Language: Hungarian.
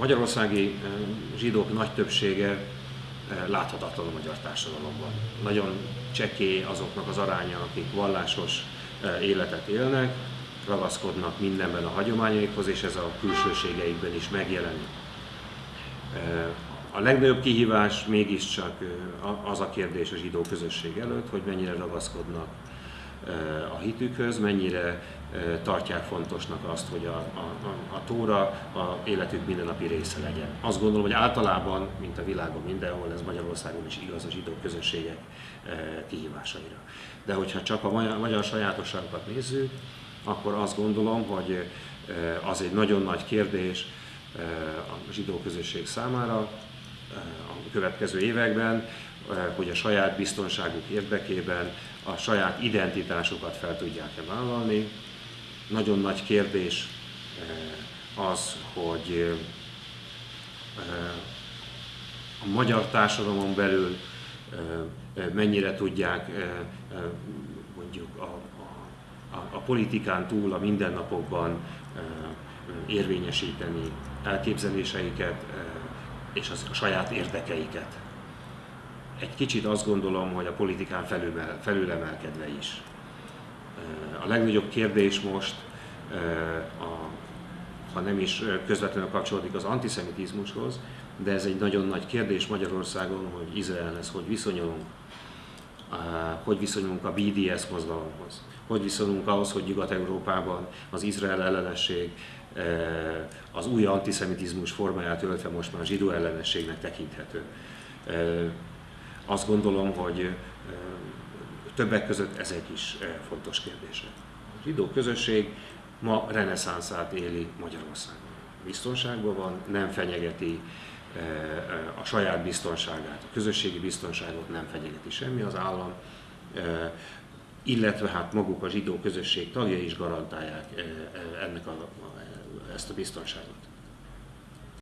magyarországi zsidók nagy többsége láthatatlan a magyar társadalomban. Nagyon csekély azoknak az aránya, akik vallásos életet élnek, ragaszkodnak mindenben a hagyományaikhoz, és ez a külsőségeikben is megjelenik. A legnagyobb kihívás mégiscsak az a kérdés a zsidó közösség előtt, hogy mennyire ragaszkodnak a hitükhöz, mennyire tartják fontosnak azt, hogy a, a, a, tóra a életük mindennapi része legyen. Azt gondolom, hogy általában, mint a világon mindenhol, ez Magyarországon is igaz a zsidó közösségek kihívásaira. De hogyha csak a magyar, magyar sajátosságokat nézzük, akkor azt gondolom, hogy az egy nagyon nagy kérdés a zsidó közösség számára a következő években, hogy a saját biztonságuk érdekében a saját identitásukat fel tudják-e vállalni. Nagyon nagy kérdés az, hogy a magyar társadalomon belül mennyire tudják mondjuk a, a, a politikán túl a mindennapokban érvényesíteni elképzeléseiket és az, a saját érdekeiket. Egy kicsit azt gondolom, hogy a politikán felül, felülemelkedve is. A legnagyobb kérdés most, a, ha nem is közvetlenül kapcsolódik az antiszemitizmushoz, de ez egy nagyon nagy kérdés Magyarországon, hogy Izraelhez hogy viszonyulunk, hogy viszonyulunk a BDS mozgalomhoz, hogy viszonyulunk ahhoz, hogy Nyugat-Európában az Izrael ellenesség az új antiszemitizmus formáját öltve most már zsidó ellenességnek tekinthető. Azt gondolom, hogy többek között ezek is fontos kérdések. A zsidó közösség ma reneszánszát éli Magyarországon. Biztonságban van, nem fenyegeti a saját biztonságát, a közösségi biztonságot nem fenyegeti semmi az állam, illetve hát maguk a zsidó közösség tagjai is garantálják ennek a, ezt a biztonságot.